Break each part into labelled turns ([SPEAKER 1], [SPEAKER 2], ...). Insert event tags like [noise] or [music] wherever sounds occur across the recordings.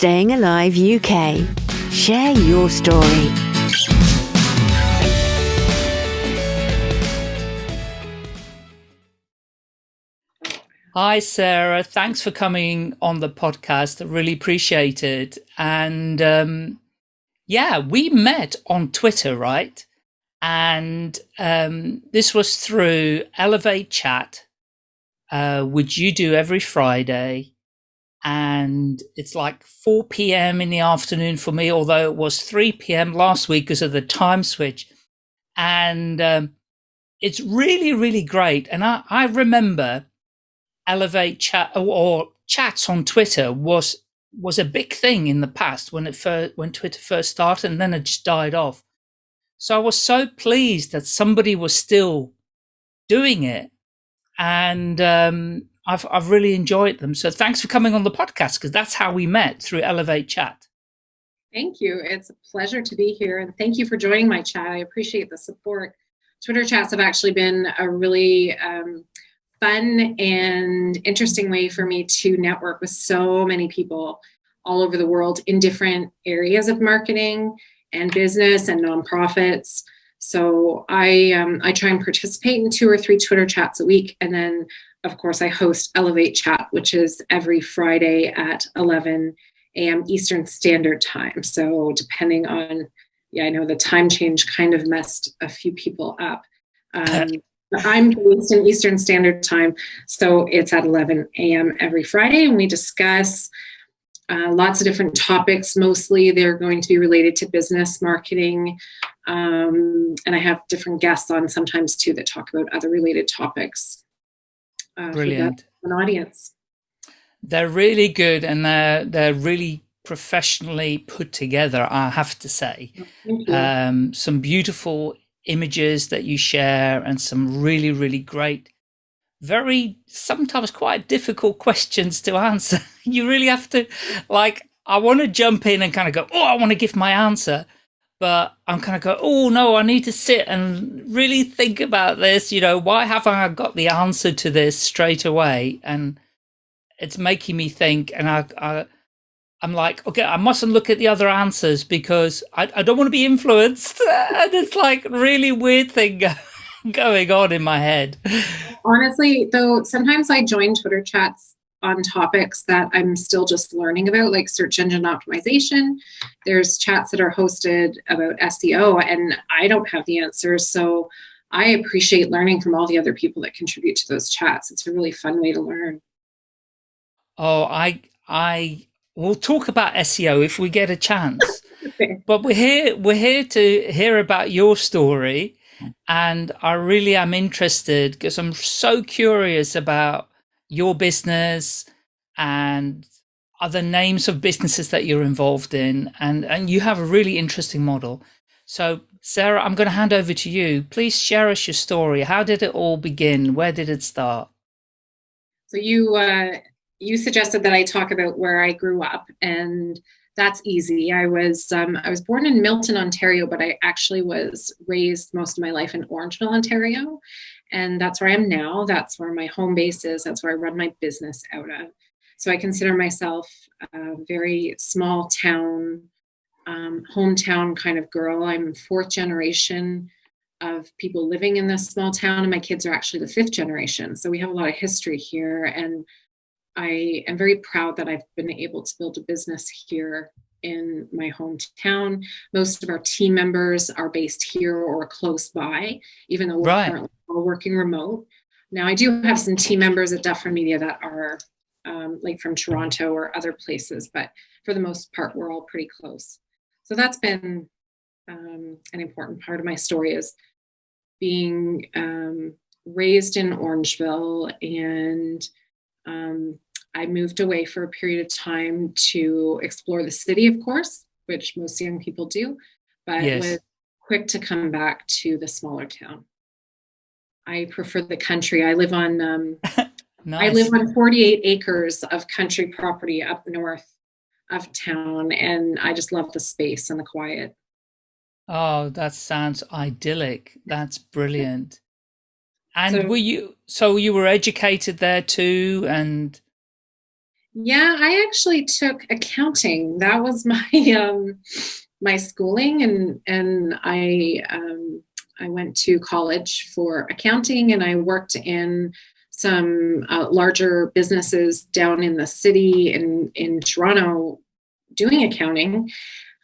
[SPEAKER 1] Staying Alive UK. Share your story.
[SPEAKER 2] Hi, Sarah. Thanks for coming on the podcast. I really appreciate it. And um, yeah, we met on Twitter, right? And um, this was through Elevate Chat, uh, which you do every Friday. And it's like 4 p.m. in the afternoon for me, although it was 3 p.m. last week because of the time switch. And um, it's really, really great. And I, I remember elevate chat or chats on Twitter was was a big thing in the past when it first when Twitter first started and then it just died off. So I was so pleased that somebody was still doing it. And um, I've I've really enjoyed them. So thanks for coming on the podcast because that's how we met through Elevate Chat.
[SPEAKER 3] Thank you. It's a pleasure to be here. And thank you for joining my chat. I appreciate the support. Twitter chats have actually been a really um, fun and interesting way for me to network with so many people all over the world in different areas of marketing and business and nonprofits. So I um, I try and participate in two or three Twitter chats a week, and then of course I host Elevate Chat, which is every Friday at 11 a.m. Eastern Standard Time. So depending on yeah, I know the time change kind of messed a few people up. Um, [laughs] I'm based in Eastern Standard Time, so it's at 11 a.m. every Friday, and we discuss uh, lots of different topics. Mostly, they're going to be related to business marketing, um, and I have different guests on sometimes too that talk about other related topics.
[SPEAKER 2] Uh, Brilliant.
[SPEAKER 3] An audience.
[SPEAKER 2] They're really good, and they're they're really professionally put together. I have to say, um, some beautiful images that you share and some really, really great, very sometimes quite difficult questions to answer. [laughs] you really have to like, I want to jump in and kind of go, oh, I want to give my answer. But I'm kind of go, oh no, I need to sit and really think about this. You know, why haven't I got the answer to this straight away? And it's making me think. And I, I I'm like, okay, I mustn't look at the other answers because I, I don't want to be influenced. [laughs] And it's like really weird thing [laughs] going on in my head.
[SPEAKER 3] Honestly, though, sometimes I join Twitter chats on topics that I'm still just learning about, like search engine optimization. There's chats that are hosted about SEO, and I don't have the answers. So I appreciate learning from all the other people that contribute to those chats. It's a really fun way to learn.
[SPEAKER 2] Oh, I I we'll talk about SEO if we get a chance. [laughs] But we're here we're here to hear about your story and I really am interested because I'm so curious about your business and other names of businesses that you're involved in and and you have a really interesting model. So Sarah, I'm going to hand over to you. Please share us your story. How did it all begin? Where did it start?
[SPEAKER 3] So you uh, you suggested that I talk about where I grew up, and that's easy. I was um, I was born in Milton, Ontario, but I actually was raised most of my life in Orangeville, Ontario, and that's where I am now. That's where my home base is. That's where I run my business out of. So I consider myself a very small town, um, hometown kind of girl. I'm fourth generation of people living in this small town, and my kids are actually the fifth generation. So we have a lot of history here, and I am very proud that I've been able to build a business here in my hometown. Most of our team members are based here or close by, even though we're currently working remote. Now, I do have some team members at Dufferin Media that are um, like from Toronto or other places, but for the most part, we're all pretty close. So that's been um, an important part of my story is being um, raised in Orangeville and um, I moved away for a period of time to explore the city, of course, which most young people do, but yes. was quick to come back to the smaller town. I prefer the country. I live on um, nice. [laughs] I live on 48 acres of country property up north of town, and I just love the space and the quiet.
[SPEAKER 2] Oh, that sounds idyllic. That's brilliant. And so, were you so you were educated there too and
[SPEAKER 3] Yeah, I actually took accounting. That was [laughs] my um, my schooling, and and I um, I went to college for accounting, and I worked in some uh, larger businesses down in the city in in Toronto doing accounting.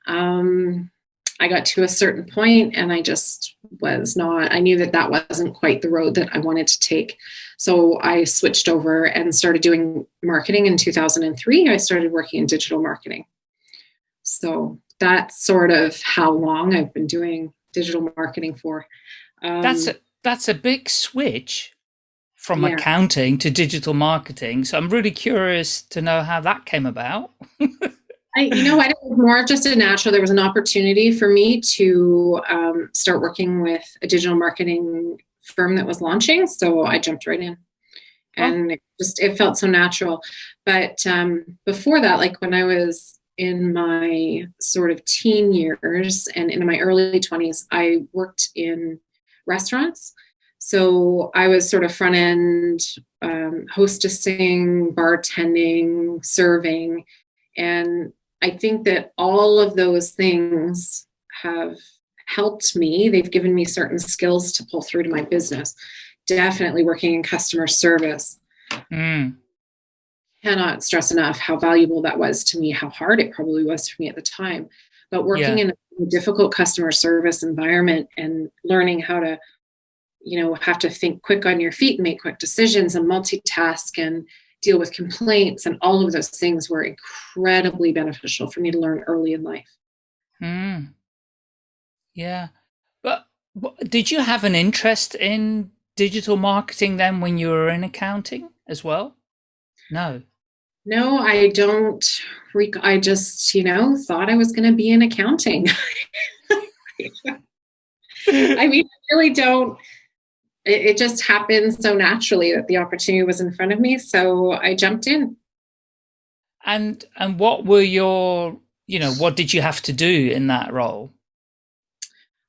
[SPEAKER 3] Um, I got to a certain point and I just was not, I knew that that wasn't quite the road that I wanted to take. So I switched over and started doing marketing in 2003. I started working in digital marketing. So that's sort of how long I've been doing digital marketing for.
[SPEAKER 2] Um, that's a, that's a big switch from yeah. accounting to digital marketing. So I'm really curious to know how that came about. [laughs]
[SPEAKER 3] I, you know, I was more just a natural. There was an opportunity for me to um, start working with a digital marketing firm that was launching, so I jumped right in, and it just it felt so natural. But um, before that, like when I was in my sort of teen years and in my early twenties, I worked in restaurants. So I was sort of front end um, hostessing, bartending, serving, and I think that all of those things have helped me. They've given me certain skills to pull through to my business. Definitely working in customer service. Mm. Cannot stress enough how valuable that was to me, how hard it probably was for me at the time. But working yeah. in a difficult customer service environment and learning how to, you know, have to think quick on your feet and make quick decisions and multitask and deal with complaints and all of those things were incredibly beneficial for me to learn early in life.
[SPEAKER 2] Mm. Yeah. But, but did you have an interest in digital marketing then when you were in accounting as well? No.
[SPEAKER 3] No, I don't. I just, you know, thought I was going to be in accounting. [laughs] I mean, I really don't it, it just happened so naturally that the opportunity was in front of me. So I jumped in.
[SPEAKER 2] And and what were your you know what did you have to do in that role?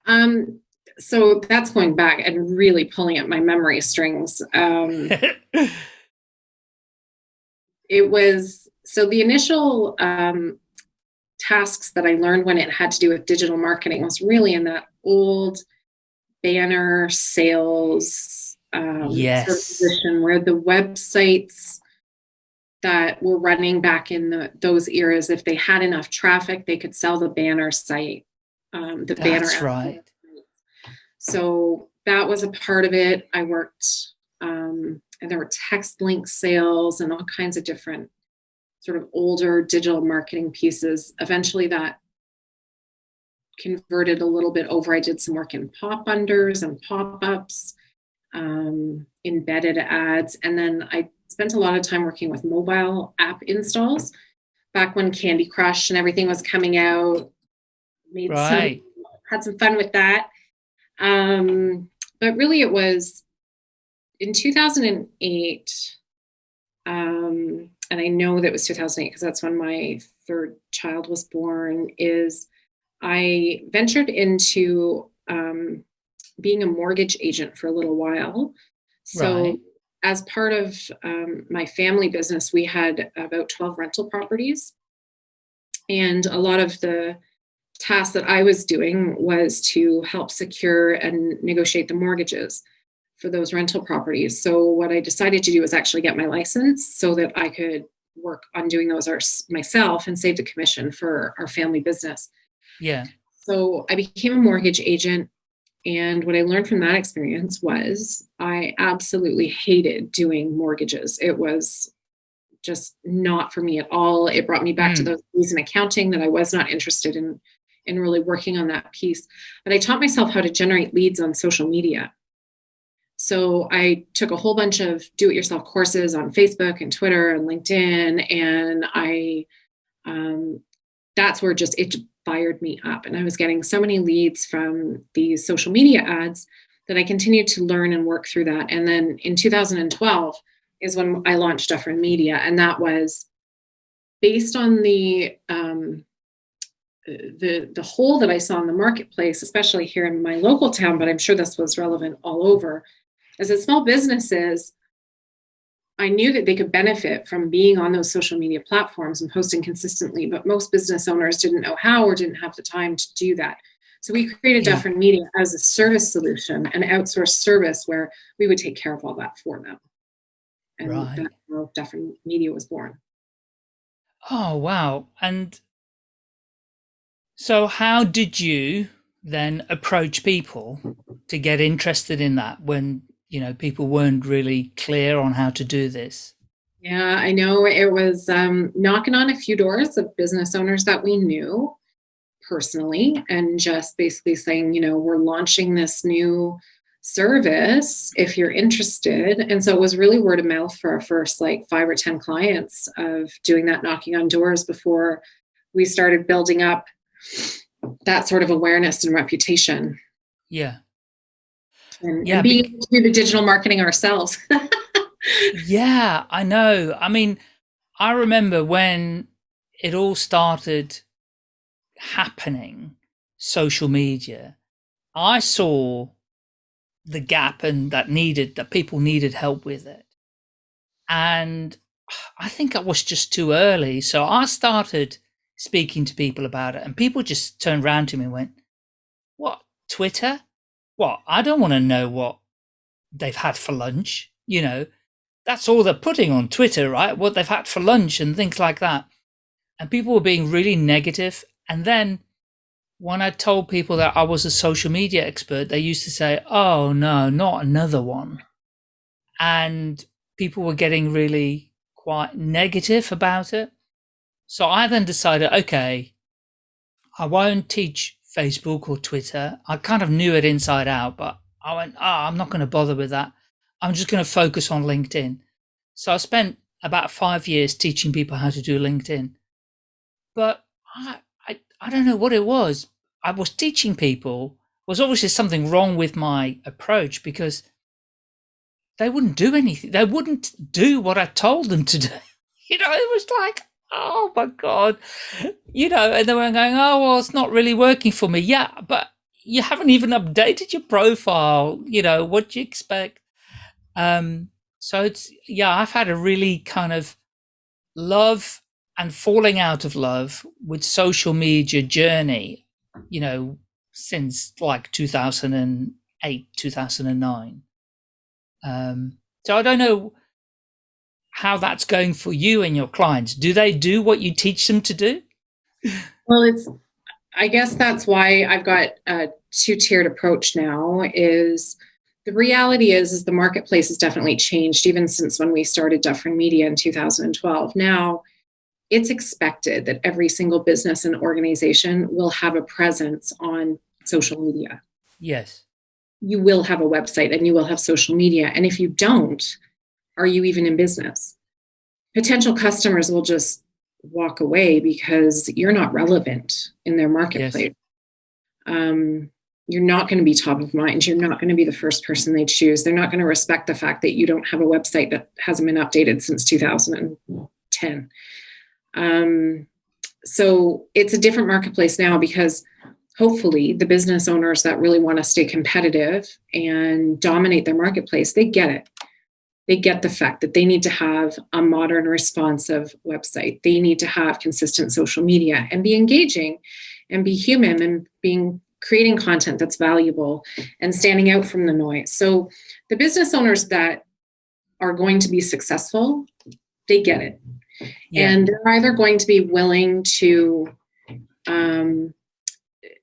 [SPEAKER 3] Um, so that's going back and really pulling at my memory strings. Um, [laughs] it was so the initial um, tasks that I learned when it had to do with digital marketing was really in that old banner sales um,
[SPEAKER 2] yes.
[SPEAKER 3] sort of position where the websites that were running back in the, those eras, if they had enough traffic, they could sell the banner site. Um, the
[SPEAKER 2] That's banner. right.
[SPEAKER 3] So that was a part of it. I worked, um, and there were text link sales and all kinds of different sort of older digital marketing pieces. Eventually, that converted a little bit over. I did some work in pop unders and pop ups, um, embedded ads, and then I spent a lot of time working with mobile app installs back when Candy Crush and everything was coming out. Made right. some, had some fun with that. Um, but really, it was in 2008. Um, and I know that was 2008 because that's when my third child was born. Is I ventured into um, being a mortgage agent for a little while. So, right. as part of um, my family business, we had about 12 rental properties. And a lot of the tasks that I was doing was to help secure and negotiate the mortgages for those rental properties. So, what I decided to do was actually get my license so that I could work on doing those myself and save the commission for our family business.
[SPEAKER 2] Yeah.
[SPEAKER 3] So I became a mortgage agent. And what I learned from that experience was I absolutely hated doing mortgages. It was just not for me at all. It brought me back mm. to those things in accounting that I was not interested in in really working on that piece. But I taught myself how to generate leads on social media. So I took a whole bunch of do-it-yourself courses on Facebook and Twitter and LinkedIn, and I um, that's where just it fired me up. And I was getting so many leads from these social media ads that I continued to learn and work through that. And then in 2012 is when I launched Dufferin Media, and that was based on the um, the the hole that I saw in the marketplace, especially here in my local town, but I'm sure this was relevant all over, is that small businesses I knew that they could benefit from being on those social media platforms and posting consistently, but most business owners didn't know how or didn't have the time to do that. So we created yeah. Dufferin Media as a service solution, an outsourced service where we would take care of all that for them. And right. that's how Dufferin Media was born.
[SPEAKER 2] Oh, wow. And so how did you then approach people to get interested in that when you know people weren't really clear on how to do this
[SPEAKER 3] yeah i know it was um, knocking on a few doors of business owners that we knew personally and just basically saying you know we're launching this new service if you're interested and so it was really word of mouth for our first like five or ten clients of doing that knocking on doors before we started building up that sort of awareness and reputation.
[SPEAKER 2] Yeah.
[SPEAKER 3] And, yeah, and being able to do the digital marketing ourselves. [laughs]
[SPEAKER 2] yeah, I know. I mean, I remember when it all started happening, social media, I saw the gap and that needed that people needed help with it. And [sighs] I think I was just too early. So I started speaking to people about it, and people just turned around to me and went, "What Twitter? What? I don't want to know what they've had for lunch. You know, that's all they're putting on Twitter, right? What they've had for lunch and things like that." And people were being really negative. And then when I told people that I was a social media expert, they used to say, "Oh no, not another one," and people were getting really quite negative about it. So I then decided, okay, I won't teach Facebook or Twitter. I kind of knew it inside out, but I went, oh, I'm not going to bother with that. I'm just going to focus on LinkedIn. So I spent about five years teaching people how to do LinkedIn. But I, I, I don't know what it was. I was teaching people was obviously something wrong with my approach because they wouldn't do anything. They wouldn't do what I told them to do. [laughs] You know, it was like, oh my god. You know and then we're going oh well it's not really working for me. Yeah but you haven't even updated your profile you know what do you expect? Um so it's yeah i've had a really kind of love and falling out of love with social media journey you know since like 2008 2009 um so i don't know how that's going for you and your clients. Do they do what you teach them to do?
[SPEAKER 3] Well, it's, I guess that's why I've got a two-tiered approach now is the reality is, is the marketplace has definitely changed even since when we started Dufferin Media in 2012. Now, it's expected that every single business and organization will have a presence on social media.
[SPEAKER 2] Yes.
[SPEAKER 3] You will have a website and you will have social media. And if you don't, are you even in business? Potential customers will just walk away because you're not relevant in their marketplace. Yes. Um, you're not going to be top of mind. You're not going to be the first person they choose. They're not going to respect the fact that you don't have a website that hasn't been updated since 2010. Um, so it's a different marketplace now because hopefully the business owners that really want to stay competitive and dominate their marketplace, they get it they get the fact that they need to have a modern responsive website. They need to have consistent social media and be engaging and be human and being creating content that's valuable and standing out from the noise. So the business owners that are going to be successful they get it. Yeah. and they're either going to be willing to um,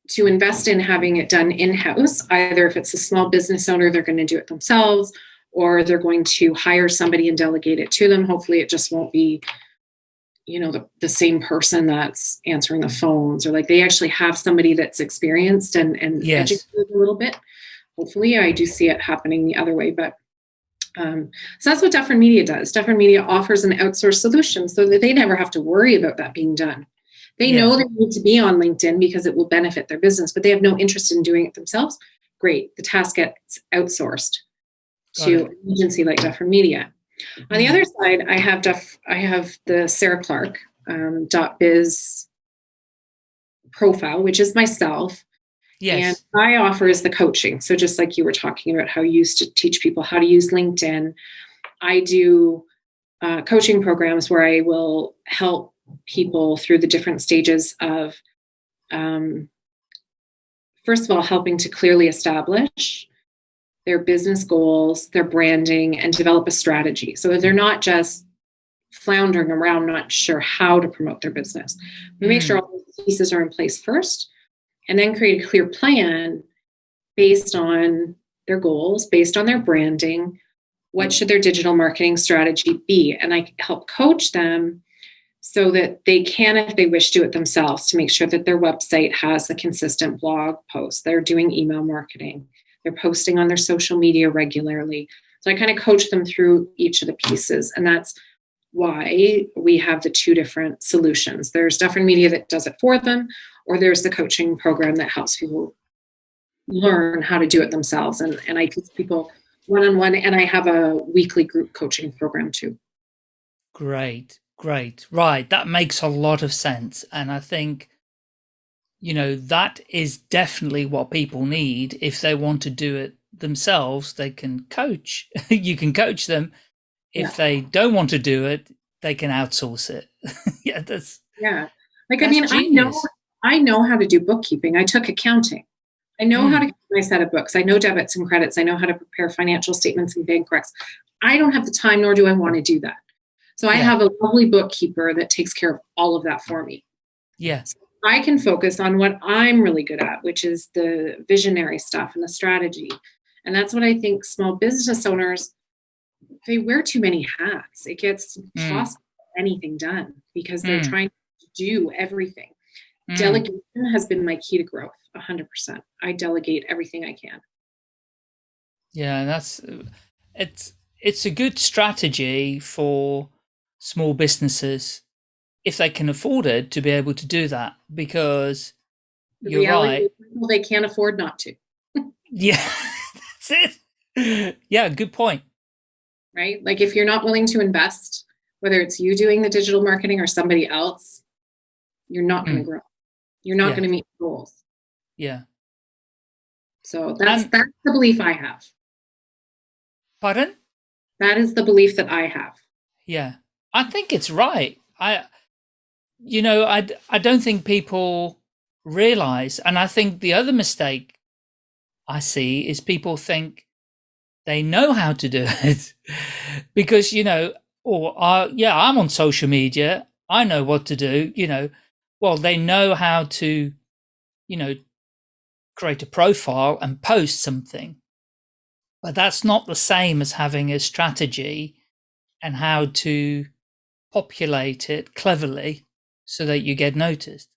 [SPEAKER 3] to invest in having it done in-house either if it's a small business owner they're going to do it themselves or they're going to hire somebody and delegate it to them. Hopefully it just won't be, you know, the, the same person that's answering the phones or like they actually have somebody that's experienced and, and yes. educated a little bit. Hopefully I do see it happening the other way, but um, so that's what Dufferin Media does. Dufferin Media offers an outsourced solution so that they never have to worry about that being done. They yeah. know they need to be on LinkedIn because it will benefit their business, but they have no interest in doing it themselves. Great, the task gets outsourced to an agency like Dufferin Media. On the mm-hmm. other side, I have Duff, I have the Sarah Clark um, .biz profile, which is myself. Yes. And I offer is the coaching. So just like you were talking about how you used to teach people how to use LinkedIn, I do uh, coaching programs where I will help people through the different stages of, um, first of all, helping to clearly establish their business goals, their branding, and develop a strategy. So they're not just floundering around, not sure how to promote their business. We make sure mm. all the pieces are in place first, and then create a clear plan based on their goals, based on their branding. What should their digital marketing strategy be? And I help coach them so that they can, if they wish, do it themselves to make sure that their website has a consistent blog post. They're doing email marketing, they're posting on their social media regularly. So I kind of coach them through each of the pieces. And that's why we have the two different solutions. There's Dufferin Media that does it for them, or there's the coaching program that helps people learn how to do it themselves. And, and I teach people one on one, and I have a weekly group coaching program too.
[SPEAKER 2] Great, great. Right. That makes a lot of sense. And I think, you know, that is definitely what people need if they want to do it themselves. They can coach, [laughs] you can coach them if yeah. they don't want to do it, they can outsource it. [laughs] yeah, that's
[SPEAKER 3] yeah. Like I mean, genius. I know I know how to do bookkeeping. I took accounting. I know mm. how to keep my set of books. I know debits and credits. I know how to prepare financial statements and bank recs. I don't have the time, nor do I want to do that. So I yeah. have a lovely bookkeeper that takes care of all of that for me.
[SPEAKER 2] Yes.
[SPEAKER 3] So I can focus on what I'm really good at, which is the visionary stuff and the strategy. And that's what I think small business owners they wear too many hats. It gets mm. anything done because they're mm. trying to do everything. Mm. Delegation has been my key to growth, 100%. I delegate everything I can.
[SPEAKER 2] Yeah, that's it's it's a good strategy for small businesses if they can afford it to be able to do that because the you're right.
[SPEAKER 3] Well, they can't afford not to. [laughs]
[SPEAKER 2] yeah, that's it. Yeah, good point
[SPEAKER 3] right? Like if you're not willing to invest, whether it's you doing the digital marketing or somebody else, you're not going to mm. grow. You're not yeah. going to meet goals.
[SPEAKER 2] Yeah.
[SPEAKER 3] So that's um, that's the belief I have.
[SPEAKER 2] Pardon?
[SPEAKER 3] That is the belief that I have.
[SPEAKER 2] Yeah. I think it's right. I you know, I I don't think people realize and I think the other mistake I see is people think they know how to do [laughs] it because, you know, or uh, yeah, I'm on social media. I know what to do, you know, well, they know how to, you know, create a profile and post something. But that's not the same as having a strategy and how to populate it cleverly so that you get noticed.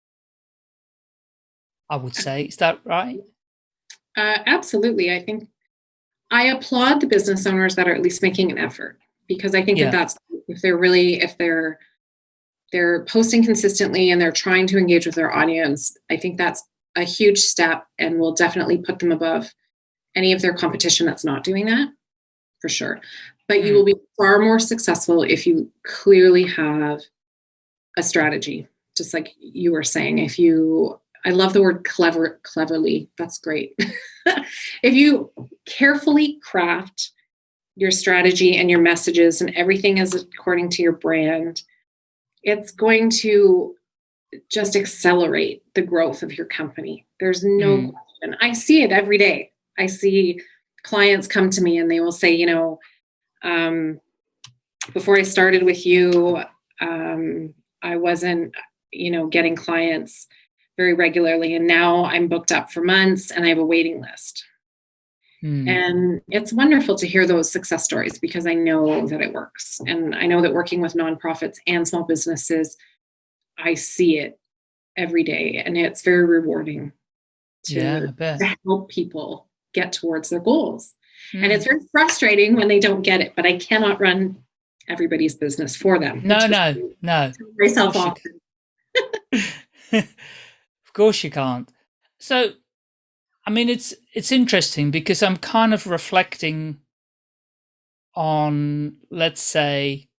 [SPEAKER 2] I would say, is that right?
[SPEAKER 3] Uh, absolutely. I think I applaud the business owners that are at least making an effort because I think yeah. that that's if they're really if they're they're posting consistently and they're trying to engage with their audience, I think that's a huge step and will definitely put them above any of their competition that's not doing that for sure. But mm. you will be far more successful if you clearly have a strategy, just like you were saying. If you I love the word clever, cleverly. That's great. [laughs] if you carefully craft your strategy and your messages and everything is according to your brand, it's going to just accelerate the growth of your company. There's no mm. question. I see it every day. I see clients come to me and they will say, you know, um, before I started with you, um, I wasn't, you know, getting clients very regularly. And now I'm booked up for months and I have a waiting list. Hmm. And it's wonderful to hear those success stories because I know that it works. And I know that working with nonprofits and small businesses, I see it every day. And it's very rewarding to, yeah, to help people get towards their goals. Hmm. And it's very frustrating when they don't get it, but I cannot run everybody's business for them.
[SPEAKER 2] No, no, no.
[SPEAKER 3] Myself off. [laughs]
[SPEAKER 2] course you can't. So, I mean, it's it's interesting because I'm kind of reflecting on, let's say,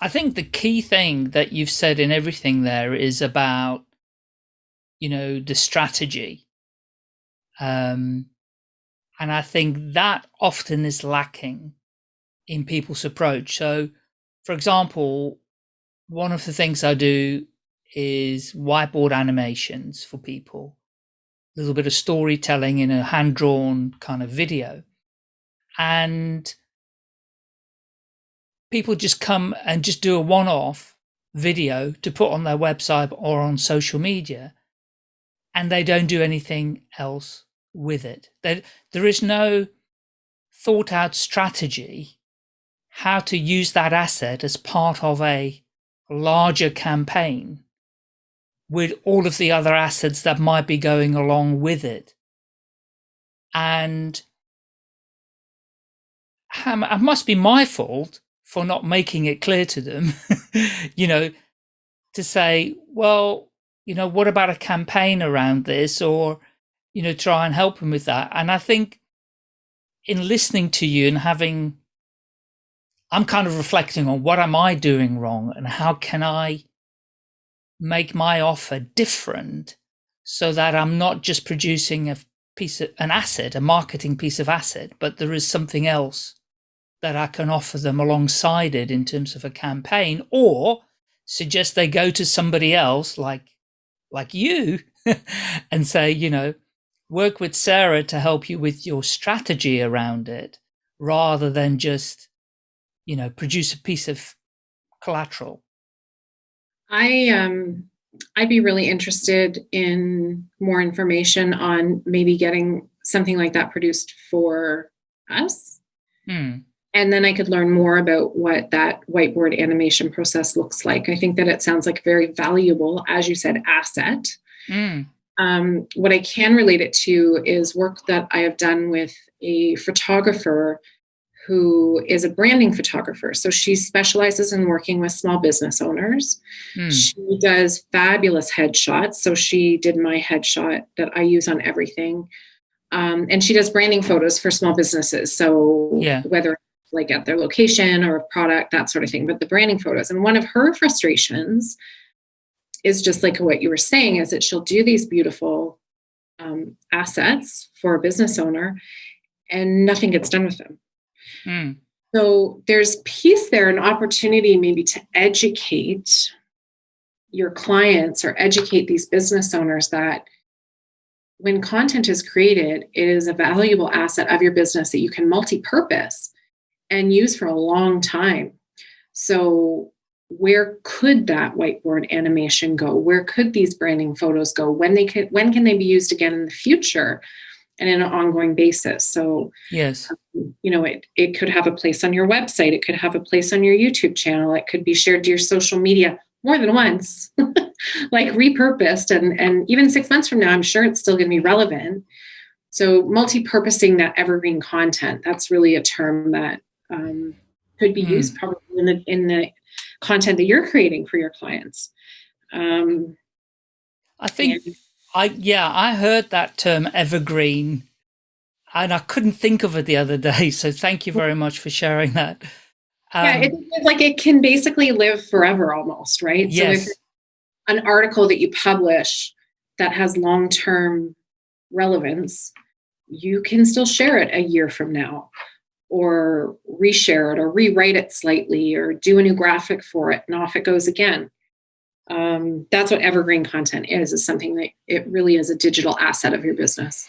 [SPEAKER 2] I think the key thing that you've said in everything there is about, you know, the strategy. Um, and I think that often is lacking in people's approach. So, for example, one of the things I do is whiteboard animations for people, a little bit of storytelling in a hand drawn kind of video. And people just come and just do a one off video to put on their website or on social media, and they don't do anything else with it. There, there is no thought out strategy how to use that asset as part of a larger campaign with all of the other assets that might be going along with it. And it must be my fault for not making it clear to them, [laughs] you know, to say, well, you know, what about a campaign around this or, you know, try and help them with that. And I think in listening to you and having, I'm kind of reflecting on what am I doing wrong and how can I make my offer different so that I'm not just producing a piece of an asset, a marketing piece of asset, but there is something else that I can offer them alongside it in terms of a campaign or suggest they go to somebody else like like you [laughs] and say, you know, work with Sarah to help you with your strategy around it rather than just, you know, produce a piece of collateral.
[SPEAKER 3] I um I'd be really interested in more information on maybe getting something like that produced for us.
[SPEAKER 2] Hmm
[SPEAKER 3] and then I could learn more about what that whiteboard animation process looks like. I think that it sounds like a very valuable, as you said, asset.
[SPEAKER 2] Mm.
[SPEAKER 3] Um, what I can relate it to is work that I have done with a photographer who is a branding photographer. So she specializes in working with small business owners. Mm. She does fabulous headshots. So she did my headshot that I use on everything. Um, and she does branding photos for small businesses. So
[SPEAKER 2] yeah.
[SPEAKER 3] whether like at their location or a product, that sort of thing, but the branding photos. And one of her frustrations is just like what you were saying is that she'll do these beautiful um, assets for a business owner and nothing gets done with them.
[SPEAKER 2] Mm.
[SPEAKER 3] So there's peace there, an opportunity maybe to educate your clients or educate these business owners that when content is created, it is a valuable asset of your business that you can multi-purpose and use for a long time. So, where could that whiteboard animation go? Where could these branding photos go? When they can, when can they be used again in the future, and in an ongoing basis? So,
[SPEAKER 2] yes,
[SPEAKER 3] um, you know, it it could have a place on your website. It could have a place on your YouTube channel. It could be shared to your social media more than once, [laughs] like repurposed. And and even six months from now, I'm sure it's still going to be relevant. So, multi-purposing that evergreen content. That's really a term that um, could be mm. used probably in the in the content that you're creating for your clients. Um,
[SPEAKER 2] I think and, I yeah I heard that term evergreen, and I couldn't think of it the other day. [laughs] So thank you very much for sharing that.
[SPEAKER 3] Um, yeah, it's like it can basically live forever almost, right?
[SPEAKER 2] Yes. So if
[SPEAKER 3] an article that you publish that has long term relevance, you can still share it a year from now or reshare it or rewrite it slightly or do a new graphic for it and off it goes again um, that's what evergreen content is is something that it really is a digital asset of your business.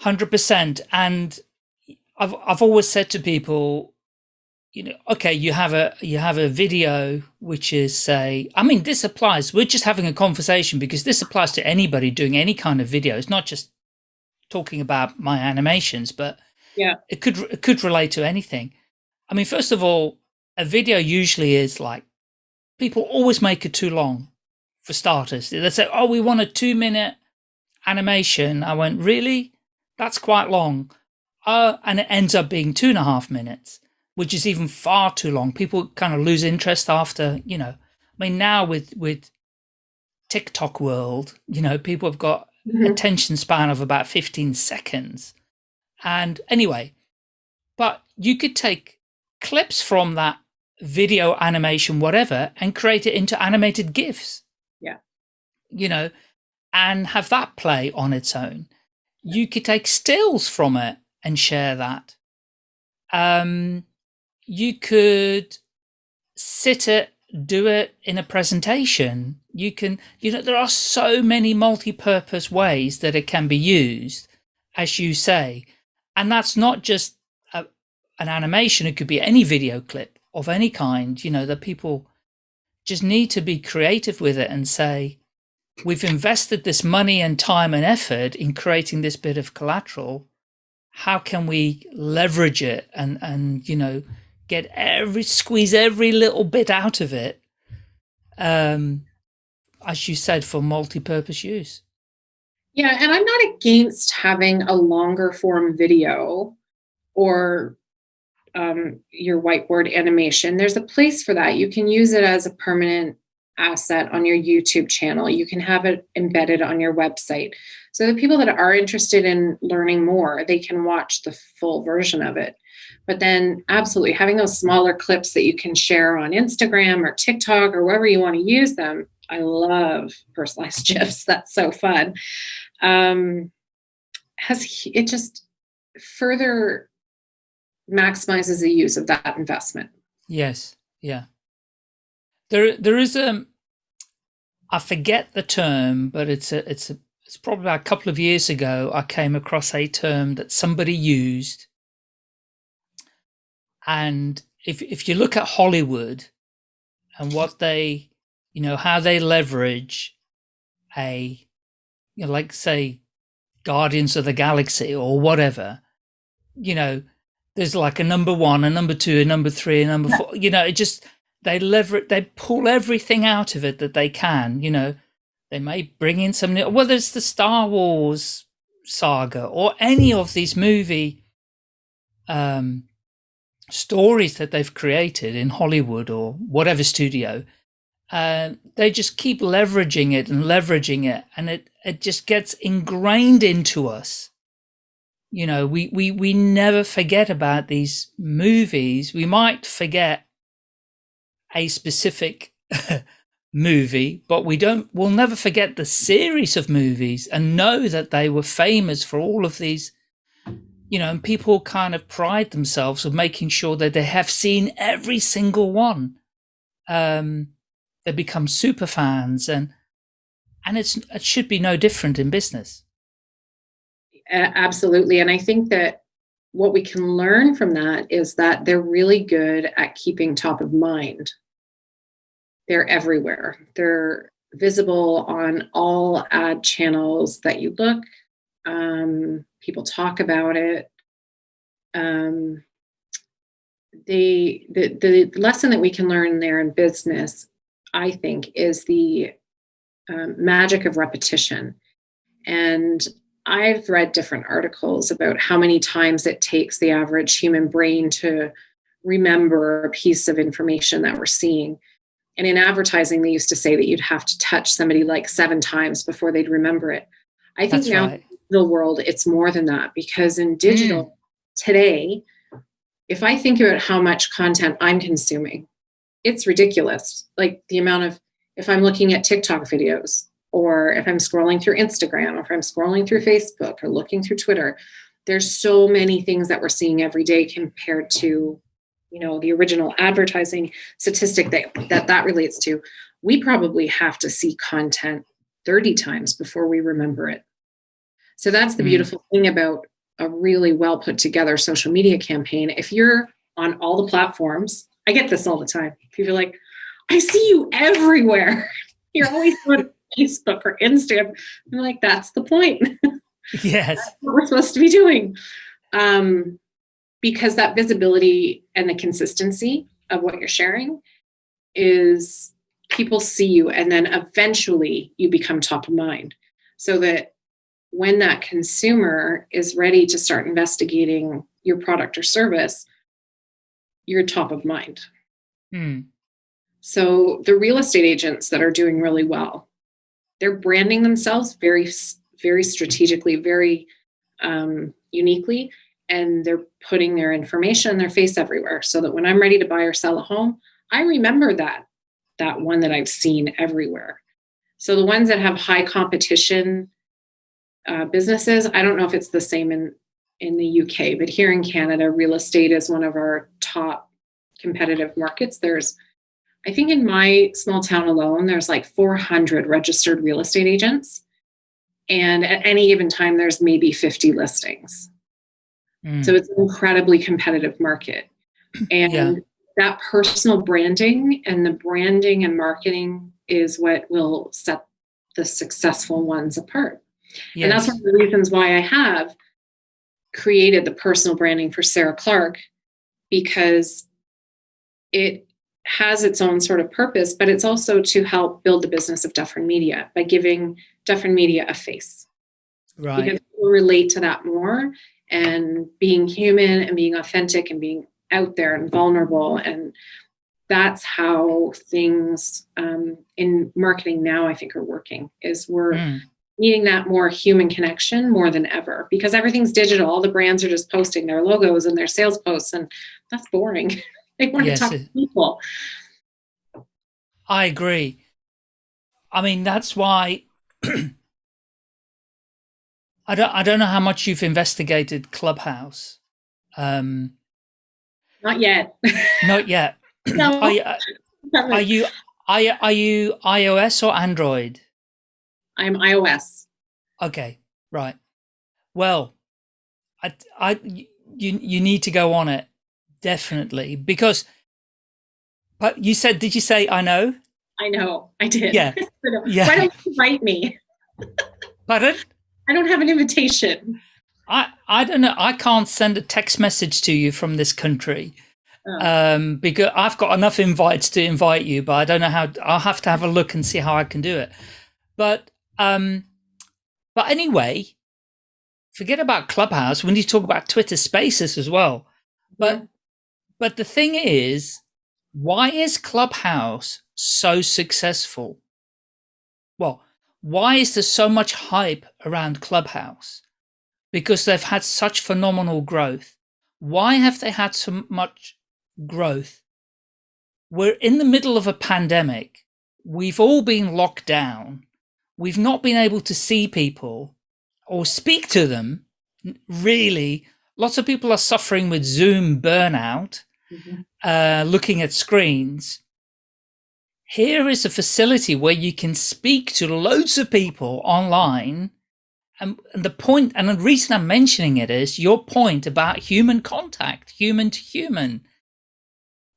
[SPEAKER 2] 100% and i've i've always said to people you know okay you have a you have a video which is say i mean this applies we're just having a conversation because this applies to anybody doing any kind of video. It's not just talking about my animations but
[SPEAKER 3] yeah.
[SPEAKER 2] it could it could relate to anything. I mean first of all a video usually is like people always make it too long for starters. They say oh we want a two minute animation. I went really? That's quite long. Uh, and it ends up being two and a half minutes which is even far too long. People kind of lose interest after you know. I mean now with with tiktok world you know people have got mm -hmm. attention span of about 15 seconds. And anyway, but you could take clips from that video animation, whatever, and create it into animated GIFs.
[SPEAKER 3] Yeah.
[SPEAKER 2] You know, and have that play on its own. Yeah. You could take stills from it and share that. Um, you could sit it, do it in a presentation. You can, you know, there are so many multi-purpose ways that it can be used, as you say. And that's not just a, an animation. It could be any video clip of any kind, you know, that people just need to be creative with it and say, we've invested this money and time and effort in creating this bit of collateral. How can we leverage it and, and, you know, get every, squeeze every little bit out of it. Um, as you said, for multi-purpose use.
[SPEAKER 3] Yeah, and I'm not against having a longer form video or um, your whiteboard animation. There's a place for that. You can use it as a permanent asset on your YouTube channel. You can have it embedded on your website. So the people that are interested in learning more, they can watch the full version of it. But then absolutely having those smaller clips that you can share on Instagram or TikTok or wherever you want to use them. I love personalized [laughs] GIFs. That's so fun. Um, has it just further maximizes the use of that investment.
[SPEAKER 2] Yes. Yeah. There, there is a, I forget the term, but it's a, it's a, it's probably a couple of years ago, I came across a term that somebody used. And if, if you look at Hollywood and what they, you know, how they leverage a, you know, like say Guardians of the Galaxy or whatever, you know, there's like a number one, a number two, a number three, a number four, you know, it just, they lever they pull everything out of it that they can, you know, they may bring in some, new, whether it's the Star Wars saga or any of these movie, um, stories that they've created in Hollywood or whatever studio, uh, they just keep leveraging it and leveraging it, and it it just gets ingrained into us you know, we, we, we never forget about these movies. We might forget a specific [laughs] movie, but we don't, we'll never forget the series of movies and know that they were famous for all of these, you know, and people kind of pride themselves of making sure that they have seen every single one. Um, they become super fans and, and it's, it should be no different in business
[SPEAKER 3] absolutely. And I think that what we can learn from that is that they're really good at keeping top of mind. They're everywhere. They're visible on all ad channels that you look. Um, people talk about it. Um, they, the, the lesson that we can learn there in business, I think, is the um, magic of repetition. And I've read different articles about how many times it takes the average human brain to remember a piece of information that we're seeing. And in advertising, they used to say that you'd have to touch somebody like seven times before they'd remember it. I think That's now right. in the world, it's more than that because in digital mm. today, if I think about how much content I'm consuming, it's ridiculous. Like the amount of, if I'm looking at TikTok videos, or if I'm scrolling through Instagram, or if I'm scrolling through Facebook or looking through Twitter, there's so many things that we're seeing every day compared to, you know, the original advertising statistic that that, that relates to. We probably have to see content 30 times before we remember it. So that's the mm. beautiful thing about a really well put together social media campaign. If you're on all the platforms, I get this all the time. People are like, I see you everywhere. [laughs] You're always on Facebook or Instagram. I'm like, that's the point. [laughs]
[SPEAKER 2] Yes.
[SPEAKER 3] what we're supposed to be doing. Um, because that visibility and the consistency of what you're sharing is people see you and then eventually you become top of mind so that when that consumer is ready to start investigating your product or service you're top of mind
[SPEAKER 2] hmm.
[SPEAKER 3] so the real estate agents that are doing really well they're branding themselves very very strategically very um, uniquely and they're putting their information their face everywhere so that when i'm ready to buy or sell a home i remember that that one that i've seen everywhere. So the ones that have high competition uh, businesses i don't know if it's the same in in the uk but here in canada real estate is one of our top competitive markets. There's I think in my small town alone, there's like 400 registered real estate agents. And at any given time, there's maybe 50 listings. Mm. So it's an incredibly competitive market. [clears throat] And yeah. that personal branding and the branding and marketing is what will set the successful ones apart. Yes. And that's one of the reasons why I have created the personal branding for Sarah Clark because it has its own sort of purpose, but it's also to help build the business of Dufferin Media by giving Dufferin Media a face.
[SPEAKER 2] Right.
[SPEAKER 3] Because people relate to that more and being human and being authentic and being out there and vulnerable. And that's how things um, in marketing now, I think, are working is we're mm. needing that more human connection more than ever because everything's digital. All the brands are just posting their logos and their sales posts, and that's boring. [laughs] They want yes, to talk to people.
[SPEAKER 2] I agree. I mean, that's why [clears throat] I don't I don't know how much you've investigated Clubhouse. Um,
[SPEAKER 3] not yet. [laughs]
[SPEAKER 2] not yet. [clears throat] no. Are you, uh, are you are are you iOS or Android?
[SPEAKER 3] I'm iOS.
[SPEAKER 2] Okay, right. Well, I I you you need to go on it definitely because but you said did you say i know
[SPEAKER 3] i know i did.
[SPEAKER 2] Yeah. [laughs] Yeah.
[SPEAKER 3] Why don't you write me? [laughs]
[SPEAKER 2] Pardon?
[SPEAKER 3] I don't have an invitation.
[SPEAKER 2] I i don't know. I can't send a text message to you from this country oh. um because i've got enough invites to invite you but i don't know how i'll have to have a look and see how i can do it. But um but anyway forget about clubhouse. We need to talk about twitter spaces as well. But yeah but the thing is, why is Clubhouse so successful? Well, why is there so much hype around Clubhouse? Because they've had such phenomenal growth. Why have they had so much growth? We're in the middle of a pandemic. We've all been locked down. We've not been able to see people or speak to them really lots of people are suffering with Zoom burnout, mm -hmm. uh, looking at screens. Here is a facility where you can speak to loads of people online. And, and the point, and the reason I'm mentioning it is your point about human contact, human to human.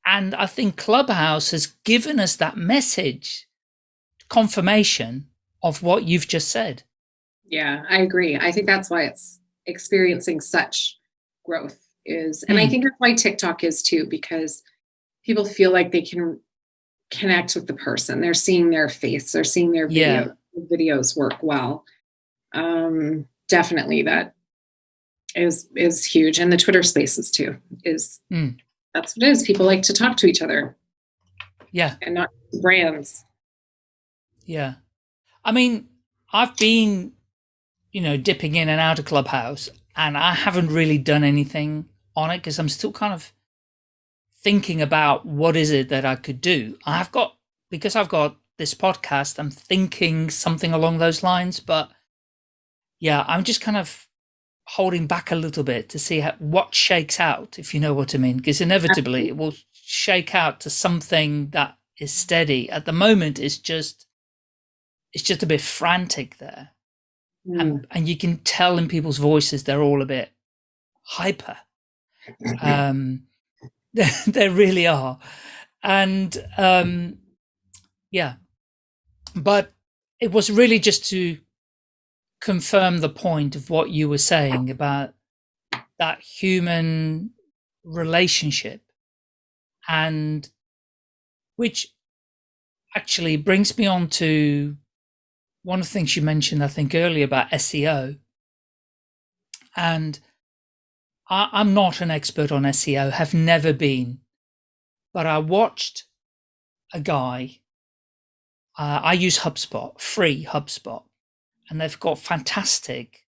[SPEAKER 2] And I think Clubhouse has given us that message, confirmation of what you've just said.
[SPEAKER 3] Yeah, I agree. I think that's why it's experiencing such growth is. And mm. i hmm. think that's why tiktok is too because people feel like they can connect with the person. They're seeing their face. They're seeing their video, yeah. videos work well. Um definitely that is is huge. And the twitter spaces too is mm. that's what it is. People like to talk to each other.
[SPEAKER 2] Yeah.
[SPEAKER 3] And not brands.
[SPEAKER 2] Yeah. I mean i've been you know dipping in and out of clubhouse and I haven't really done anything on it because I'm still kind of thinking about what is it that I could do. I've got, because I've got this podcast, I'm thinking something along those lines, but yeah, I'm just kind of holding back a little bit to see how, what shakes out, if you know what I mean, because inevitably it will shake out to something that is steady. At the moment, it's just, it's just a bit frantic there. Mm. And, and you can tell in people's voices they're all a bit hyper. [clears throat] Um, [laughs] they really are. And um, yeah, but it was really just to confirm the point of what you were saying about that human relationship and which actually brings me on to one of the things you mentioned, I think earlier about SEO, and I, I'm not an expert on SEO, have never been, but I watched a guy. Uh, I use HubSpot, free HubSpot, and they've got fantastic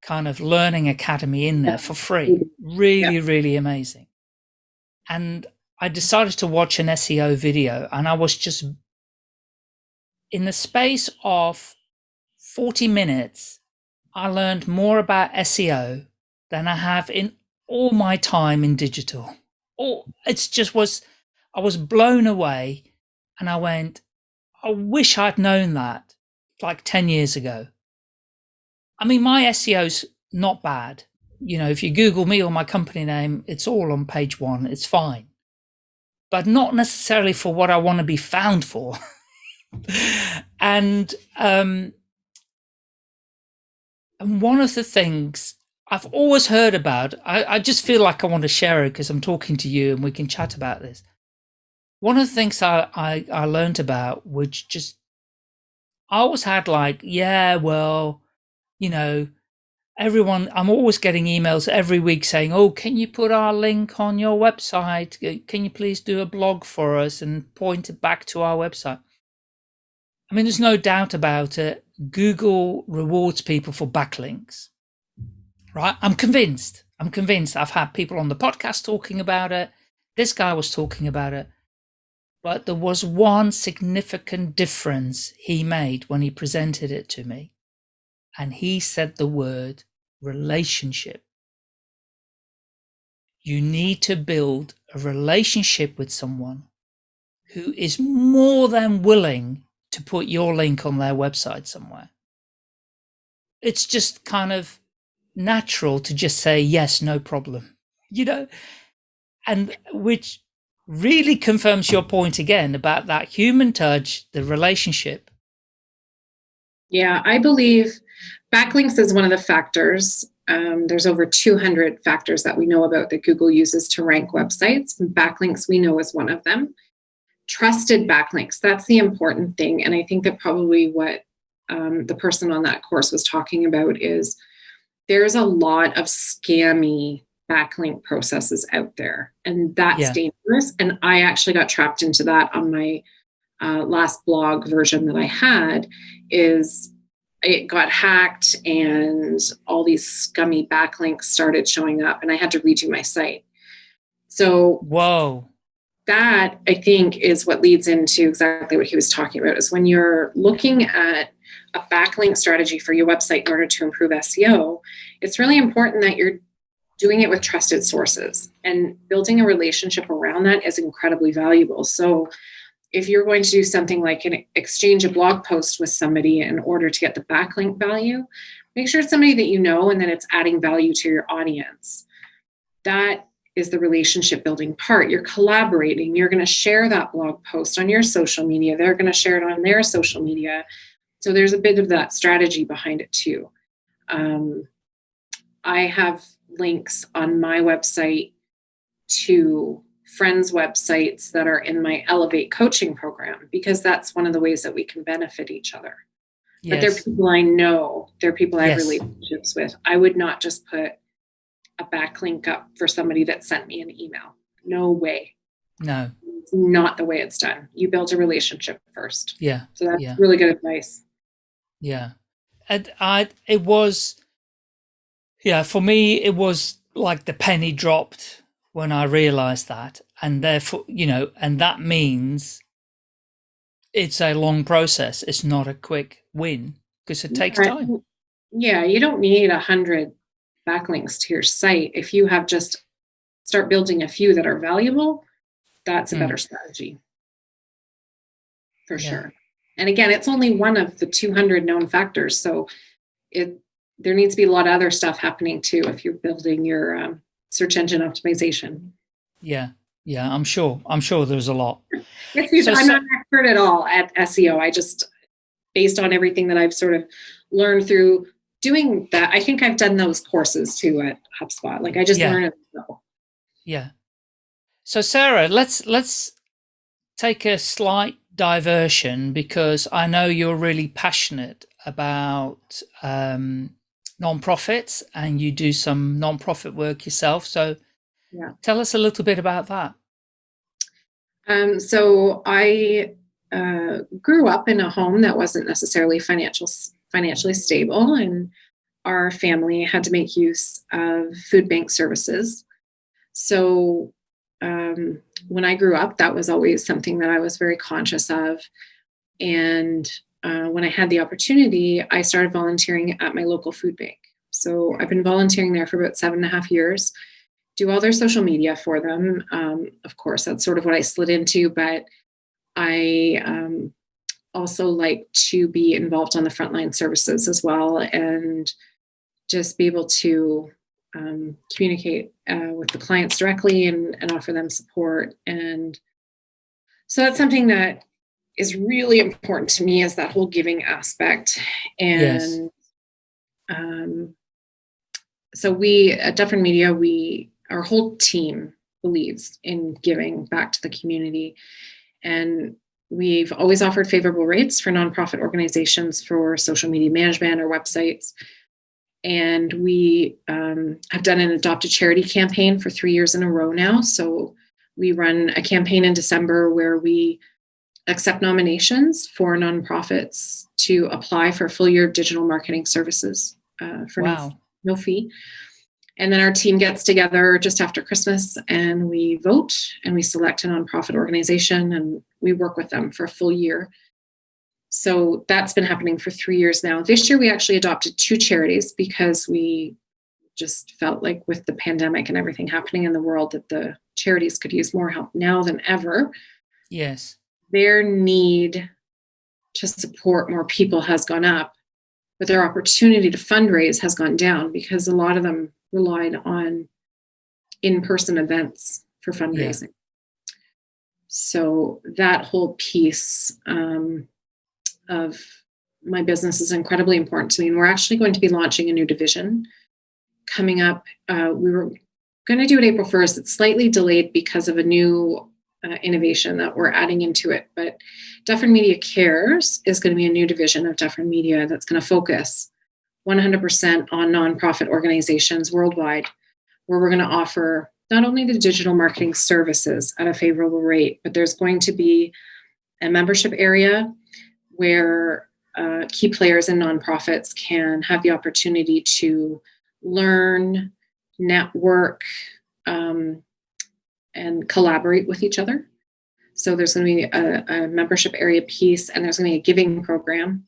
[SPEAKER 2] kind of learning academy in there for free. Really, yeah. really amazing. And I decided to watch an SEO video and I was just in the space of 40 minutes, I learned more about SEO than I have in all my time in digital. Oh, it's just was, I was blown away And I went, I wish I'd known that like 10 years ago. I mean, my SEO's not bad. You know, if you Google me or my company name, it's all on page one. It's fine, but not necessarily for what I want to be found for. [laughs] and, um, and one of the things I've always heard about, I, I just feel like I want to share it because I'm talking to you and we can chat about this. One of the things I, I, I learned about, which just, I always had like, yeah, well, you know, everyone, I'm always getting emails every week saying, oh, can you put our link on your website? Can you please do a blog for us and point it back to our website? I mean, there's no doubt about it. Google rewards people for backlinks, right? I'm convinced. I'm convinced. I've had people on the podcast talking about it. This guy was talking about it. But there was one significant difference he made when he presented it to me. And he said the word relationship. You need to build a relationship with someone who is more than willing to put your link on their website somewhere. It's just kind of natural to just say, yes, no problem, [laughs] you know, and which really confirms your point again about that human touch, the relationship.
[SPEAKER 3] Yeah, I believe backlinks is one of the factors. Um, there's over 200 factors that we know about that Google uses to rank websites. Backlinks we know is one of them. Trusted backlinks, that's the important thing. And I think that probably what um, the person on that course was talking about is there's a lot of scammy backlink processes out there and that's yeah. dangerous and i actually got trapped into that on my uh, last blog version that i had is it got hacked and all these scummy backlinks started showing up and i had to redo my site so
[SPEAKER 2] whoa
[SPEAKER 3] that i think is what leads into exactly what he was talking about is when you're looking at a backlink strategy for your website in order to improve seo it's really important that you're doing it with trusted sources and building a relationship around that is incredibly valuable. So if you're going to do something like an exchange a blog post with somebody in order to get the backlink value, make sure it's somebody that you know and that it's adding value to your audience. That is the relationship building part. You're collaborating. You're going to share that blog post on your social media. They're going to share it on their social media. So there's a bit of that strategy behind it too. Um, I have links on my website to friends' websites that are in my Elevate coaching program because that's one of the ways that we can benefit each other. Yes. But they're people I know, they're people I have yes. relationships with. I would not just put a backlink up for somebody that sent me an email. No way.
[SPEAKER 2] No.
[SPEAKER 3] It's not the way it's done. You build a relationship first.
[SPEAKER 2] Yeah.
[SPEAKER 3] So that's
[SPEAKER 2] yeah.
[SPEAKER 3] really good advice.
[SPEAKER 2] Yeah. And I it was yeah, for me, it was like the penny dropped when I realized that. And therefore, you know, and that means it's a long process. It's not a quick win because it takes time.
[SPEAKER 3] Yeah, you don't need a hundred backlinks to your site. If you have just start building a few that are valuable, that's a mm. better strategy for yeah. sure. And again, it's only one of the 200 known factors. So it there needs to be a lot of other stuff happening too if you're building your um, search engine optimization.
[SPEAKER 2] Yeah, yeah, I'm sure. I'm sure there's a lot. [laughs]
[SPEAKER 3] It's, so, I'm not an expert at all at SEO. I just, based on everything that I've sort of learned through doing that, I think I've done those courses too at HubSpot. Like I just yeah. learned it.
[SPEAKER 2] Yeah. So Sarah, let's let's take a slight diversion because I know you're really passionate about um, nonprofits and you do some nonprofit work yourself. So yeah. tell us a little bit about that.
[SPEAKER 3] Um, so I uh, grew up in a home that wasn't necessarily financial financially stable, and our family had to make use of food bank services. So um, when I grew up, that was always something that I was very conscious of, and uh, when I had the opportunity, I started volunteering at my local food bank. So I've been volunteering there for about seven and a half years, do all their social media for them. Um, of course, that's sort of what I slid into, but I um, also like to be involved on the frontline services as well and just be able to um, communicate uh, with the clients directly and, and offer them support. And so that's something that is really important to me is that whole giving aspect. And yes. um, so we at Dufferin Media, we our whole team believes in giving back to the community. And we've always offered favorable rates for nonprofit organizations for social media management or websites. And we um, have done an adopt a charity campaign for three years in a row now. So we run a campaign in December where we accept nominations for nonprofits to apply for full year digital marketing services uh, for wow. no, no fee. And then our team gets together just after Christmas and we vote and we select a nonprofit organization and we work with them for a full year. So that's been happening for three years now. This year we actually adopted two charities because we just felt like with the pandemic and everything happening in the world that the charities could use more help now than ever.
[SPEAKER 2] Yes.
[SPEAKER 3] Their need to support more people has gone up, but their opportunity to fundraise has gone down because a lot of them relied on in-person events for fundraising. Yeah. So that whole piece um, of my business is incredibly important to me. And we're actually going to be launching a new division coming up. Uh, we were going to do it April 1st. It's slightly delayed because of a new uh, innovation that we're adding into it. But Dufferin Media Cares is going to be a new division of Dufferin Media that's going to focus 100% on nonprofit organizations worldwide, where we're going to offer not only the digital marketing services at a favorable rate, but there's going to be a membership area where uh, key players and nonprofits can have the opportunity to learn, network, um, and collaborate with each other. So there's going to be a, a membership area piece, and there's going to be a giving program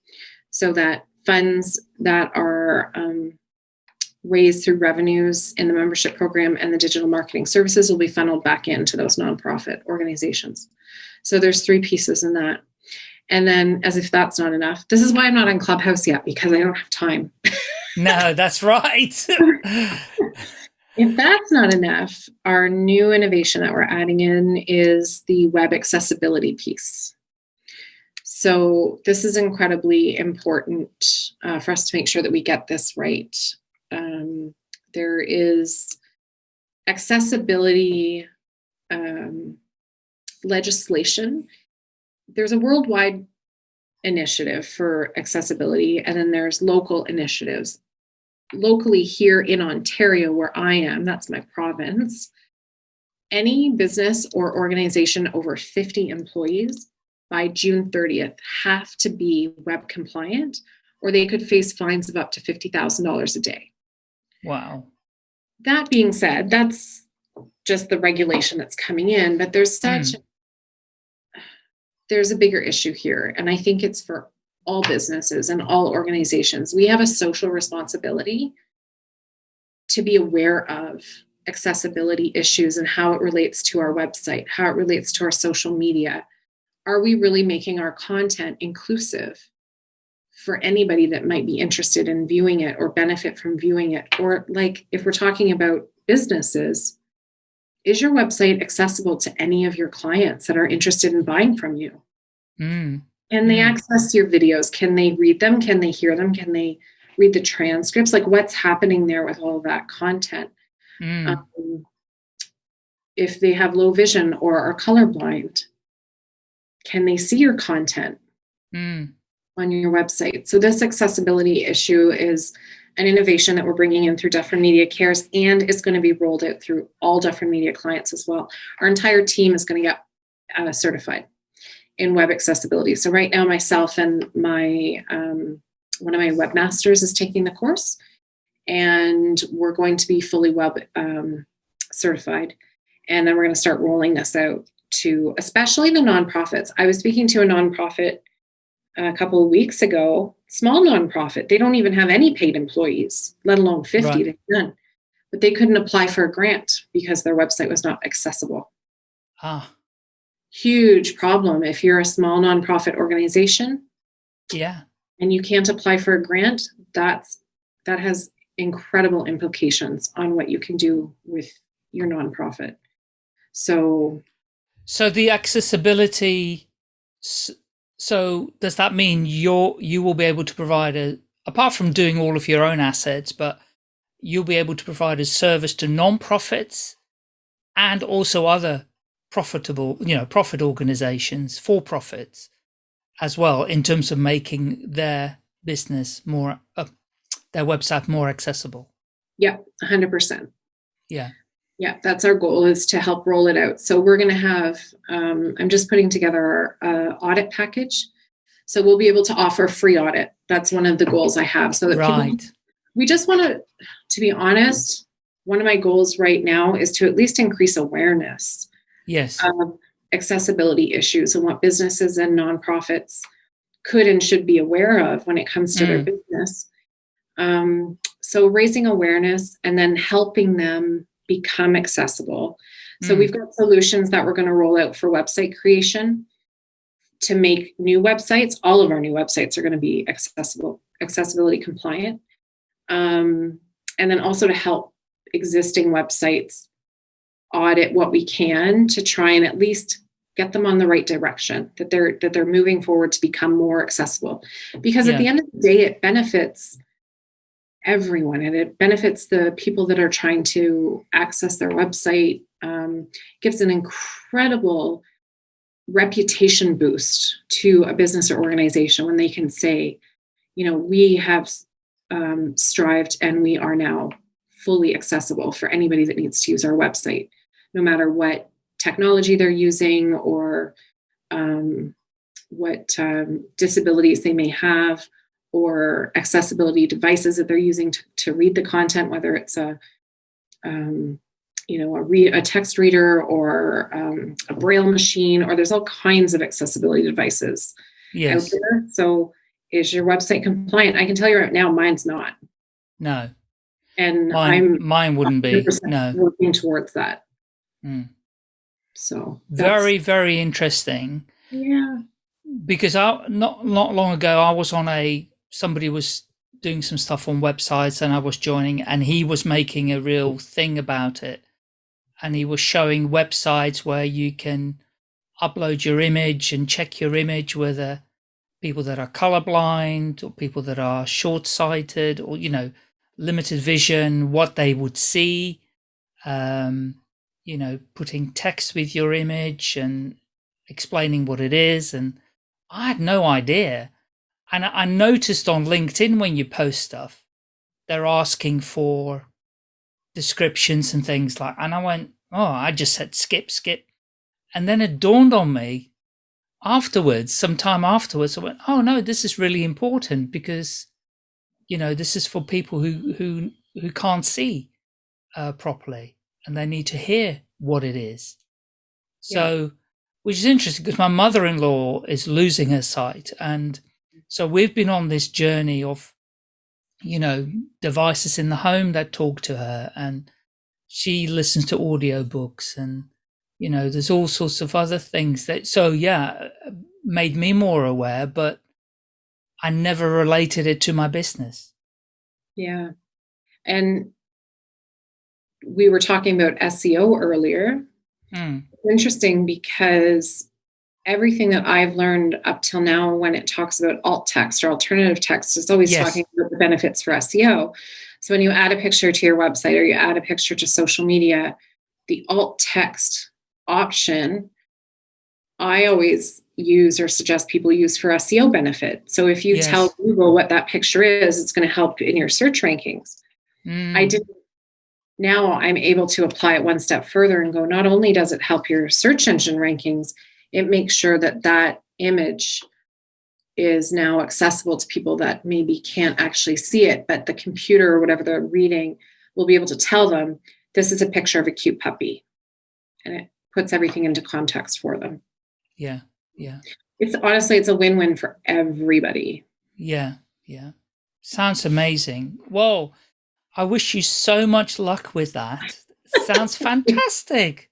[SPEAKER 3] so that funds that are um, raised through revenues in the membership program and the digital marketing services will be funneled back into those nonprofit organizations. So there's three pieces in that. And then, as if that's not enough, this is why I'm not on Clubhouse yet because I don't have time. [laughs]
[SPEAKER 2] no, that's right. [laughs]
[SPEAKER 3] if that's not enough, our new innovation that we're adding in is the web accessibility piece. So this is incredibly important uh, for us to make sure that we get this right. Um, there is accessibility um, legislation. There's a worldwide initiative for accessibility, and then there's local initiatives. Locally here in Ontario, where I am, that's my province, any business or organization over 50 employees by June 30th have to be web compliant or they could face fines of up to $50,000 a day.
[SPEAKER 2] Wow.
[SPEAKER 3] That being said, that's just the regulation that's coming in, but there's such mm. there's a bigger issue here and I think it's for all businesses and all organizations. We have a social responsibility to be aware of accessibility issues and how it relates to our website, how it relates to our social media, are we really making our content inclusive for anybody that might be interested in viewing it or benefit from viewing it? Or, like, if we're talking about businesses, is your website accessible to any of your clients that are interested in buying from you? Mm. Can they mm. access your videos? Can they read them? Can they hear them? Can they read the transcripts? Like, what's happening there with all of that content? Mm. Um, if they have low vision or are colorblind, can they see your content mm. On your website? So this accessibility issue is an innovation that we're bringing in through Dufferin Media Cares and it's going to be rolled out through all Dufferin Media clients as well. Our entire team is going to get uh, certified in web accessibility. So right now, myself and my um, one of my webmasters is taking the course, and we're going to be fully web um, certified. And then we're going to start rolling this out to especially the nonprofits. I was speaking to a nonprofit a couple of weeks ago, small nonprofit. They don't even have any paid employees, let alone 50. Right. They've none. But they couldn't apply for a grant because their website was not accessible.
[SPEAKER 2] Ah.
[SPEAKER 3] huge problem if you're a small nonprofit organization
[SPEAKER 2] Yeah.
[SPEAKER 3] and you can't apply for a grant. That's that has incredible implications on what you can do with your nonprofit. So
[SPEAKER 2] So the accessibility. So does that mean you're you will be able to provide a apart from doing all of your own assets, but you'll be able to provide a service to non-profits and also other profitable, you know, profit organizations, for profits as well, in terms of making their business more, uh, their website more accessible.
[SPEAKER 3] yeah, 100%.
[SPEAKER 2] Yeah.
[SPEAKER 3] Yeah, that's our goal is to help roll it out. So we're going to have, um, I'm just putting together our uh, audit package. So we'll be able to offer free audit. That's one of the goals I have. So that people,
[SPEAKER 2] Right.
[SPEAKER 3] we just want to, to be honest, one of my goals right now is to at least increase awareness
[SPEAKER 2] Yes.
[SPEAKER 3] of accessibility issues and what businesses and nonprofits could and should be aware of when it comes to their
[SPEAKER 2] Mm.
[SPEAKER 3] business. Um, so raising awareness and then helping them become accessible. So
[SPEAKER 2] Mm.
[SPEAKER 3] we've got solutions that we're going to roll out for website creation to make new websites. All of our new websites are going to be accessible, accessibility compliant. Um, and then also to help existing websites audit what we can to try and at least get them on the right direction that they're that they're moving forward to become more accessible because
[SPEAKER 2] Yeah.
[SPEAKER 3] at the end of the day it benefits everyone and it benefits the people that are trying to access their website um, gives an incredible reputation boost to a business or organization when they can say you know we have um, strived and we are now fully accessible for anybody that needs to use our website no matter what technology they're using or um, what um, disabilities they may have or accessibility devices that they're using to, to read the content, whether it's a um, you know a, a text reader or um, a braille machine, or there's all kinds of accessibility devices
[SPEAKER 2] Yes.
[SPEAKER 3] out there. So, is your website compliant? I can tell you right now, mine's not,
[SPEAKER 2] No.
[SPEAKER 3] and
[SPEAKER 2] Mine,
[SPEAKER 3] I'm
[SPEAKER 2] mine wouldn't be. No.
[SPEAKER 3] working towards that.
[SPEAKER 2] Mm.
[SPEAKER 3] So
[SPEAKER 2] Very, very interesting.
[SPEAKER 3] yeah.
[SPEAKER 2] because I not not long ago I was on a somebody was doing some stuff on websites and I was joining and he was making a real thing about it and he was showing websites where you can upload your image and check your image whether people that are colorblind or people that are short-sighted or you know limited vision what they would see um you know putting text with your image and explaining what it is and I had no idea. And I noticed on LinkedIn when you post stuff, they're asking for descriptions and things like and I went, Oh, I just said skip, skip. And then it dawned on me afterwards, sometime afterwards, I went, Oh no, this is really important because you know, this is for people who who who can't see uh, properly and they need to hear what it is. So which is interesting because my mother-in-law is losing her sight and so we've been on this journey of you know devices in the home that talk to her and she listens to audiobooks and you know there's all sorts of other things that so yeah made me more aware but i never related it to my business
[SPEAKER 3] Yeah. And we were talking about SEO earlier.
[SPEAKER 2] Hmm.
[SPEAKER 3] It's interesting because everything that I've learned up till now when it talks about alt text or alternative text is always
[SPEAKER 2] Yes.
[SPEAKER 3] talking about the benefits for SEO. So when you add a picture to your website or you add a picture to social media, the alt text option I always use or suggest people use for SEO benefit. So if you
[SPEAKER 2] Yes.
[SPEAKER 3] tell Google what that picture is, it's going to help in your search rankings.
[SPEAKER 2] Hmm.
[SPEAKER 3] I did now I'm able to apply it one step further and go not only does it help your search engine rankings, it makes sure that that image is now accessible to people that maybe can't actually see it, but the computer or whatever they're reading will be able to tell them this is a picture of a cute puppy. And it puts everything into context for them.
[SPEAKER 2] yeah yeah
[SPEAKER 3] It's honestly it's a win-win for everybody.
[SPEAKER 2] Yeah, yeah. Sounds amazing. Well, I wish you so much luck with that. Sounds [laughs] fantastic.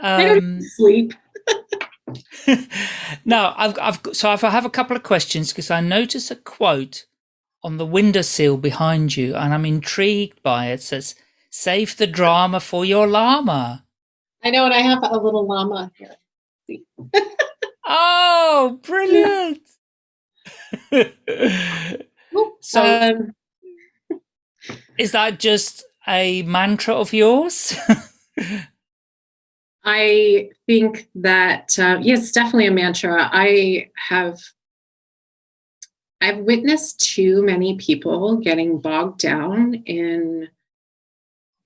[SPEAKER 3] I don't
[SPEAKER 2] Um,
[SPEAKER 3] sleep. [laughs] [laughs]
[SPEAKER 2] now, I've, I've, so I have a couple of questions because I notice a quote on the window windowsill behind you and I'm intrigued by it. it says, save the drama for your llama.
[SPEAKER 3] I know, and I have a little llama here.
[SPEAKER 2] oh, brilliant. [laughs] [laughs] so, um, is that just a mantra of yours?
[SPEAKER 3] I think that uh, yes, definitely a mantra. I have I've witnessed too many people getting bogged down in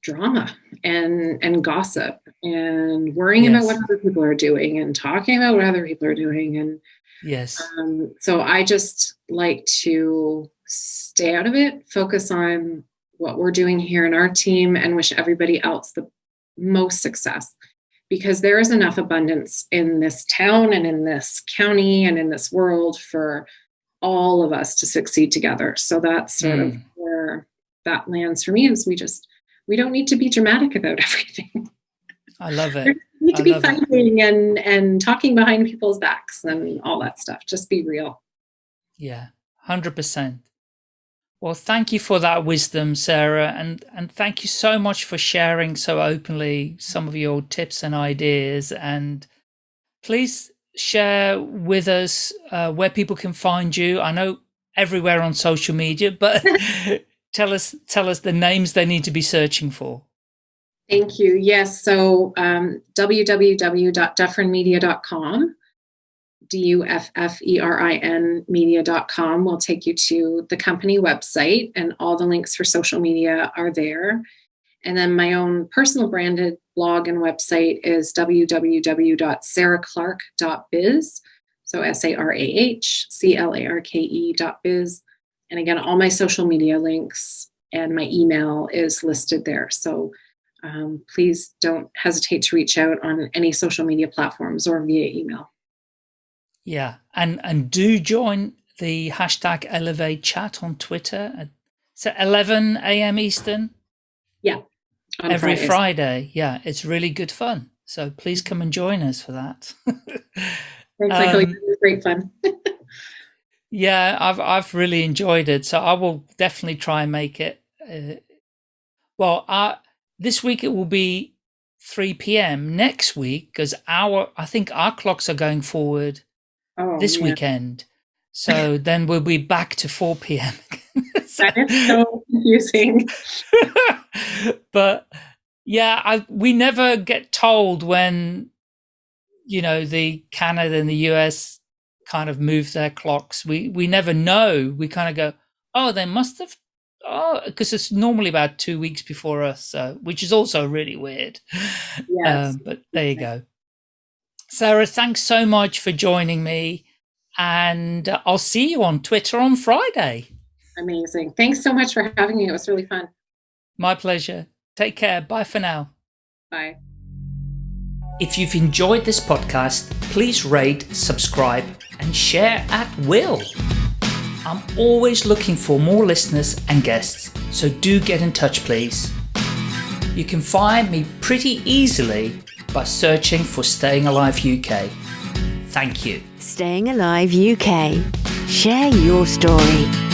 [SPEAKER 3] drama and and gossip and worrying yes. about what other people are doing and talking about what other people are doing and
[SPEAKER 2] yes
[SPEAKER 3] um, so i just like to stay out of it focus on what we're doing here in our team and wish everybody else the most success because there is enough abundance in this town and in this county and in this world for all of us to succeed together. So that's sort mm. of hmm. where that lands for me is we just we don't need to be dramatic about [laughs] everything.
[SPEAKER 2] I love it.
[SPEAKER 3] We need to be fighting it. and and talking behind people's backs and all that stuff. Just be real.
[SPEAKER 2] Yeah, hundred percent. Well, thank you for that wisdom, Sarah, and and thank you so much for sharing so openly some of your tips and ideas. And please share with us uh, where people can find you? I know everywhere on social media, but [laughs] tell us tell us the names they need to be searching for.
[SPEAKER 3] Thank you. Yes, so um, www.dufferinmedia.com, D-U-F-F-E-R-I-N media.com will take you to the company website and all the links for social media are there. And then my own personal branded blog and website is www.sarahclarke.biz. So S A R A H C L A R K E dot biz. And again, all my social media links and my email is listed there. So um, please don't hesitate to reach out on any social media platforms or via email.
[SPEAKER 2] Yeah, and and do join the hashtag Elevate chat on Twitter at 11 a.m. Eastern.
[SPEAKER 3] Yeah,
[SPEAKER 2] every Fridays. Friday. Yeah, it's really good fun. So please come and join us for that. [laughs]
[SPEAKER 3] um, great fun. [laughs]
[SPEAKER 2] yeah, I've I've really enjoyed it. So I will definitely try and make it. Uh, well, uh, this week it will be 3 p.m. Next week, because our I think our clocks are going forward oh, this yeah. weekend. So [laughs] then we'll be back to 4 p.m. [laughs] [laughs]
[SPEAKER 3] so, that is so confusing.
[SPEAKER 2] but yeah, I, we never get told when, you know, the Canada and the US kind of move their clocks. We, we never know. We kind of go, oh, they must have, oh, because it's normally about two weeks before us, so, which is also really weird. Yes. Um, but there you go. Sarah, thanks so much for joining me. And I'll see you on Twitter on Friday.
[SPEAKER 3] Amazing. Thanks so much for having me. It was really fun.
[SPEAKER 2] My pleasure. Take care. Bye for now.
[SPEAKER 3] Bye.
[SPEAKER 2] If you've enjoyed this podcast, please rate, subscribe, and share at will. I'm always looking for more listeners and guests, so do get in touch, please. You can find me pretty easily by searching for Staying Alive UK. Thank you.
[SPEAKER 1] Staying Alive UK. Share your story.